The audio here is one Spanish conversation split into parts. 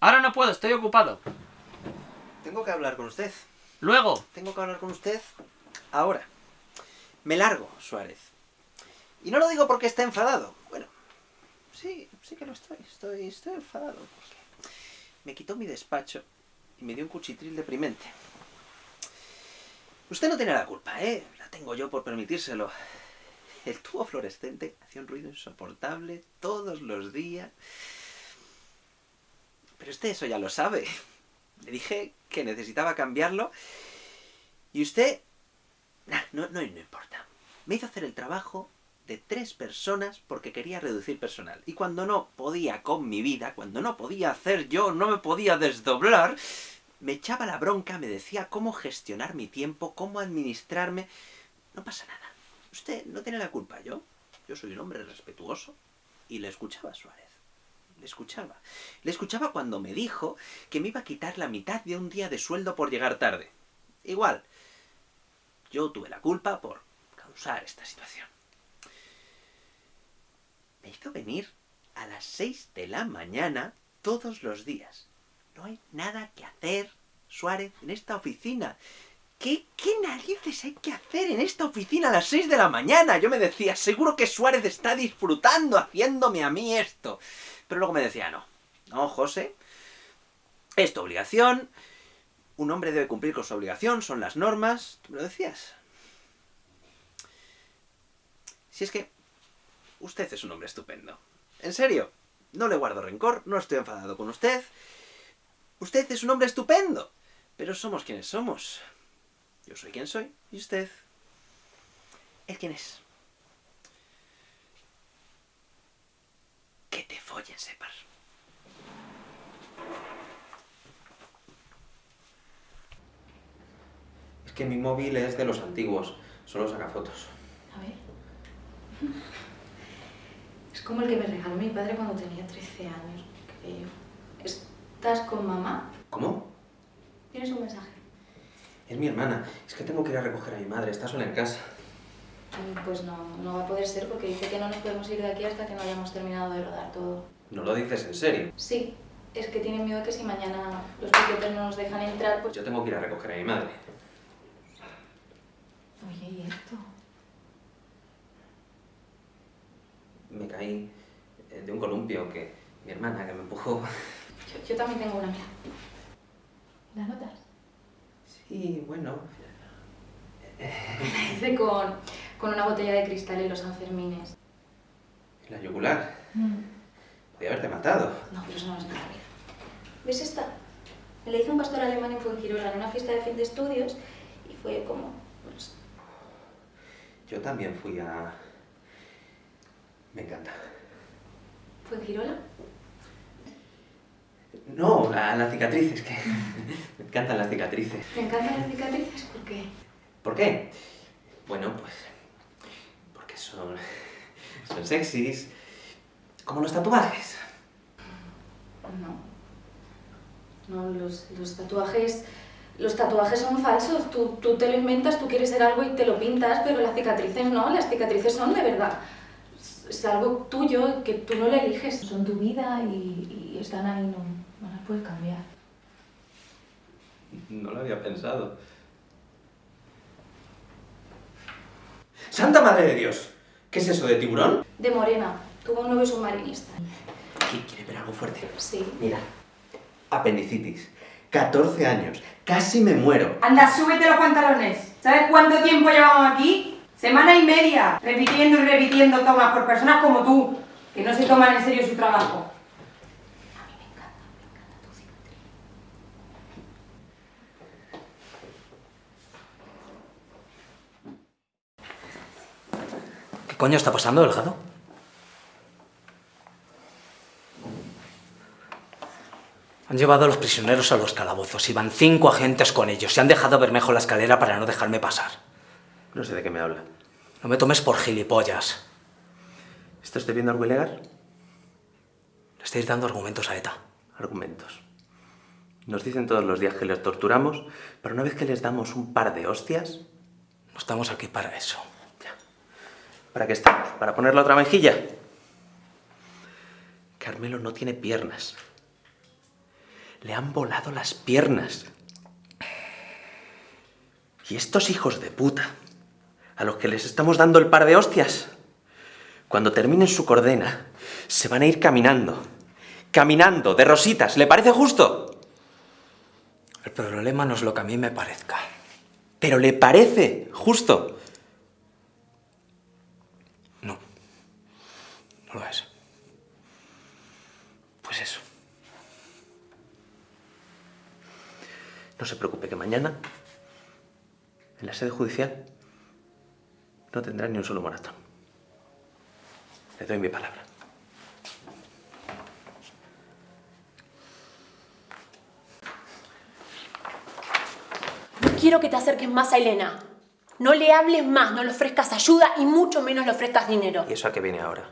Ahora no puedo, estoy ocupado. Tengo que hablar con usted. Luego. Tengo que hablar con usted ahora. Me largo, Suárez. Y no lo digo porque esté enfadado. Bueno, sí, sí que lo estoy. Estoy, estoy enfadado porque me quitó mi despacho y me dio un cuchitril deprimente. Usted no tiene la culpa, ¿eh? La tengo yo por permitírselo. El tubo fluorescente hacía un ruido insoportable todos los días. Pero usted eso ya lo sabe. Le dije que necesitaba cambiarlo. Y usted... Nah, no, no, no importa. Me hizo hacer el trabajo de tres personas porque quería reducir personal. Y cuando no podía con mi vida, cuando no podía hacer yo, no me podía desdoblar, me echaba la bronca, me decía cómo gestionar mi tiempo, cómo administrarme. No pasa nada. Usted no tiene la culpa, yo. Yo soy un hombre respetuoso. Y le escuchaba a Suárez. Le escuchaba. Le escuchaba cuando me dijo que me iba a quitar la mitad de un día de sueldo por llegar tarde. Igual. Yo tuve la culpa por causar esta situación. Me hizo venir a las 6 de la mañana todos los días. No hay nada que hacer, Suárez, en esta oficina. ¿Qué, ¿Qué narices hay que hacer en esta oficina a las 6 de la mañana? Yo me decía, seguro que Suárez está disfrutando haciéndome a mí esto. Pero luego me decía, no, no, José, es tu obligación, un hombre debe cumplir con su obligación, son las normas, tú me lo decías. Si es que usted es un hombre estupendo. En serio, no le guardo rencor, no estoy enfadado con usted. Usted es un hombre estupendo, pero somos quienes somos. Yo soy quien soy, y usted es quien es. Que te follen, Separ. Es que mi móvil es de los antiguos, solo saca fotos. A ver. Es como el que me regaló mi padre cuando tenía 13 años, creo. ¿Estás con mamá? ¿Cómo? ¿Tienes un mensaje? Es mi hermana. Es que tengo que ir a recoger a mi madre. Está sola en casa. Pues no, no va a poder ser porque dice que no nos podemos ir de aquí hasta que no hayamos terminado de rodar todo. ¿No lo dices en serio? Sí, es que tiene miedo que si mañana los piquetes no nos dejan entrar, pues... Yo tengo que ir a recoger a mi madre. Oye, ¿y esto? Me caí eh, de un columpio que mi hermana que me empujó. Yo, yo también tengo una, mira. ¿Las notas? Sí, bueno. La hice con, con una botella de cristal en los Sanfermines. La yugular. Podía haberte matado. No, pero eso no es nada, mira. ¿Ves esta? Me la hizo un pastor alemán en Fuengirola en una fiesta de fin de estudios y fue como... Pues, Yo también fui a... Me encanta. ¿Fuengirola? No, a las cicatrices, que me encantan las cicatrices. ¿Te encantan las cicatrices? ¿Por qué? ¿Por qué? Bueno, pues... Porque son... Son sexys. Como los tatuajes. No. No, los, los tatuajes... Los tatuajes son falsos. Tú, tú te lo inventas, tú quieres ser algo y te lo pintas, pero las cicatrices no. Las cicatrices son de verdad. Es- algo tuyo que tú no le eliges. Son tu vida y, y están ahí, no, no las puedes cambiar. No lo había pensado. ¡Santa Madre de Dios! ¿Qué es eso de tiburón? De Morena. Tuvo un novio submarinista. ¿Qui- ¿Quiere ver algo fuerte? Sí. Mira. Apendicitis. 14 años. Casi me muero. Anda, súbete los pantalones. ¿Sabes cuánto tiempo llevamos aquí? Semana y media, repitiendo y repitiendo tomas por personas como tú, que no se toman en serio su trabajo. A mí me encanta, me encanta tu cicatriz. ¿Qué coño está pasando, Delgado? Han llevado a los prisioneros a los calabozos. Iban cinco agentes con ellos. Y han dejado Bermejo en la escalera para no dejarme pasar. No sé de qué me habla. No me tomes por gilipollas. ¿Está usted viendo algo ilegal? Le estáis dando argumentos a ETA. Argumentos. Nos dicen todos los días que les torturamos, pero una vez que les damos un par de hostias... No estamos aquí para eso. Ya. ¿Para qué estamos? ¿Para poner la otra mejilla? Carmelo no tiene piernas. Le han volado las piernas. Y estos hijos de puta, a los que les estamos dando el par de hostias, cuando terminen su cordena, se van a ir caminando. Caminando, de rositas. ¿Le parece justo? El problema no es lo que a mí me parezca. Pero le parece justo. No. No lo es. Pues eso. No se preocupe que mañana, en la sede judicial, no tendrá ni un solo maratón. Le doy mi palabra. No quiero que te acerques más a Elena. No le hables más, no le ofrezcas ayuda y mucho menos le ofrezcas dinero. ¿Y eso a qué viene ahora?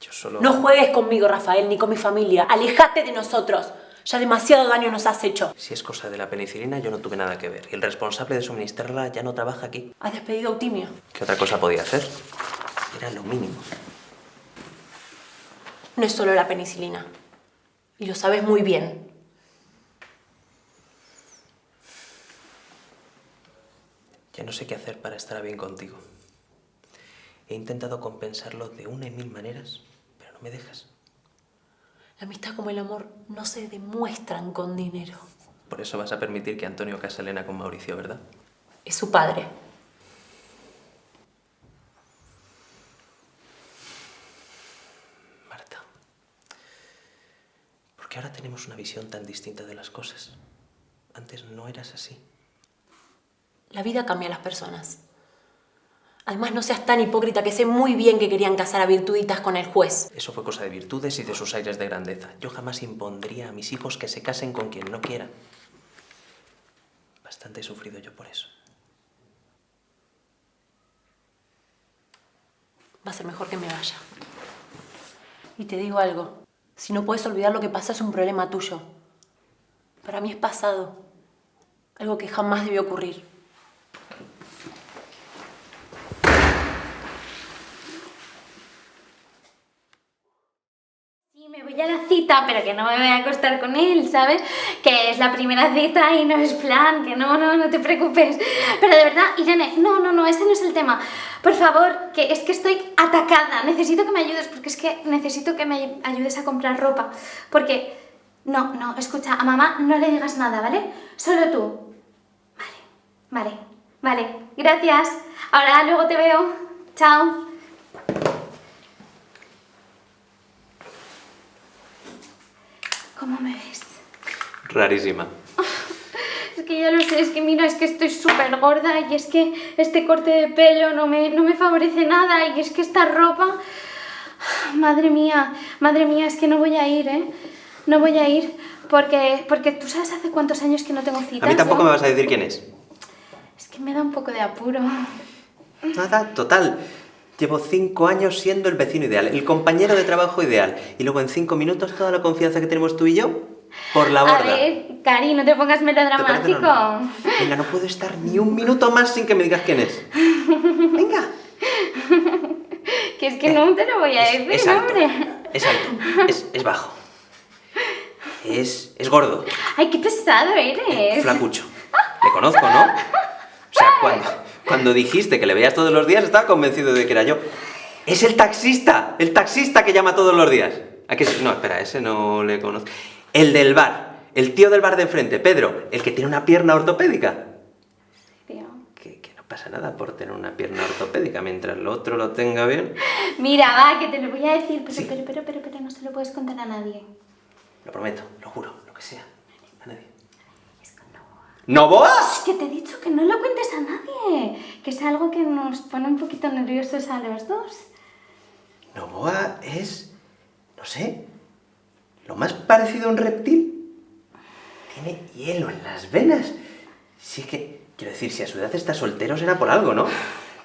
Yo solo... No juegues conmigo, Rafael, ni con mi familia. Alejate de nosotros. Ya demasiado daño nos has hecho. Si es cosa de la penicilina, yo no tuve nada que ver. Y el responsable de suministrarla ya no trabaja aquí. Has despedido a Eutimio. ¿Qué otra cosa podía hacer? Era lo mínimo. No es solo la penicilina. Y lo sabes muy bien. Ya no sé qué hacer para estar bien contigo. He intentado compensarlo de una y mil maneras, pero no me dejas. La amistad como el amor no se demuestran con dinero. Por eso vas a permitir que Antonio case a Elena con Mauricio, ¿verdad? Es su padre. Marta. ¿Por qué ahora tenemos una visión tan distinta de las cosas? Antes no eras así. La vida cambia a las personas. Además, no seas tan hipócrita que sé muy bien que querían casar a virtuditas con el juez. Eso fue cosa de virtudes y de sus aires de grandeza. Yo jamás impondría a mis hijos que se casen con quien no quieran. Bastante he sufrido yo por eso. Va a ser mejor que me vaya. Y te digo algo. Si no puedes olvidar lo que pasa es un problema tuyo. Para mí es pasado. Algo que jamás debió ocurrir. Sí, me voy a la pero que no me voy a acostar con él, ¿sabes? Que es la primera cita y no es plan, que no, no, no te preocupes. Pero de verdad, Irene, no, no, no, ese no es el tema. Por favor, que es que estoy atacada. Necesito que me ayudes, porque es que necesito que me ayudes a comprar ropa. Porque, no, no, escucha, a mamá no le digas nada, ¿vale? Solo tú. Vale, vale, vale. Gracias. Ahora luego te veo. Chao. ¿Cómo me ves? Rarísima. Es que ya lo sé, es que mira, es que estoy súper gorda y es que este corte de pelo no me, no me favorece nada y es que esta ropa... Madre mía, madre mía, es que no voy a ir, ¿eh? No voy a ir porque, porque tú sabes hace cuántos años que no tengo citas. A mí tampoco ¿no? me vas a decir quién es. Es que me da un poco de apuro. Nada, total. Llevo cinco años siendo el vecino ideal, el compañero de trabajo ideal. Y luego en cinco minutos toda la confianza que tenemos tú y yo, por la borda. A ver, Cari, no te pongas ¿Te parece melodramático. Venga, no puedo estar ni un minuto más sin que me digas quién es. Venga. Que es que no te lo voy a decir, es alto. hombre. Es alto. Es, es bajo. Es, es gordo. Ay, qué pesado eres. Flacucho. Le conozco, ¿no? O sea, cuando, cuando dijiste que le veías todos los días, estaba convencido de que era yo. Es el taxista, el taxista que llama todos los días. ¿A sí? No, espera, ese no le conozco. El del bar, el tío del bar de enfrente, Pedro, el que tiene una pierna ortopédica. Tío. Que, que no pasa nada por tener una pierna ortopédica, mientras el otro lo tenga bien. Mira, va, que te lo voy a decir, pero, Sí. pero, pero, pero, pero no se lo puedes contar a nadie. Lo prometo, lo juro, lo que sea. Nadie. ¿Novoa? Que te he dicho que no lo cuentes a nadie, que es algo que nos pone un poquito nerviosos a los dos. Novoa es, no sé, lo más parecido a un reptil. Tiene hielo en las venas. Sí que, quiero decir, si a su edad está soltero será por algo, ¿no?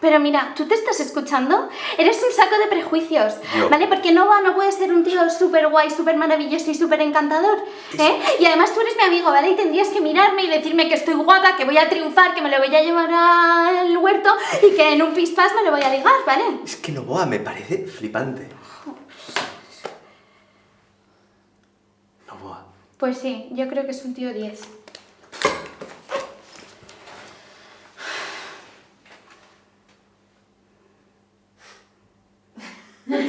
Pero mira, ¿tú te estás escuchando? Eres un saco de prejuicios, Yo. ¿vale? Porque Nova no puede ser un tío súper guay, súper maravilloso y súper encantador, ¿eh? Y además tú eres mi amigo, ¿vale? Y tendrías que mirarme y decirme que estoy guapa, que voy a triunfar, que me lo voy a llevar al huerto y que en un pispás me lo voy a ligar, ¿vale? Es que Novoa me parece flipante. Novoa, Pues sí, yo creo que es un tío 10.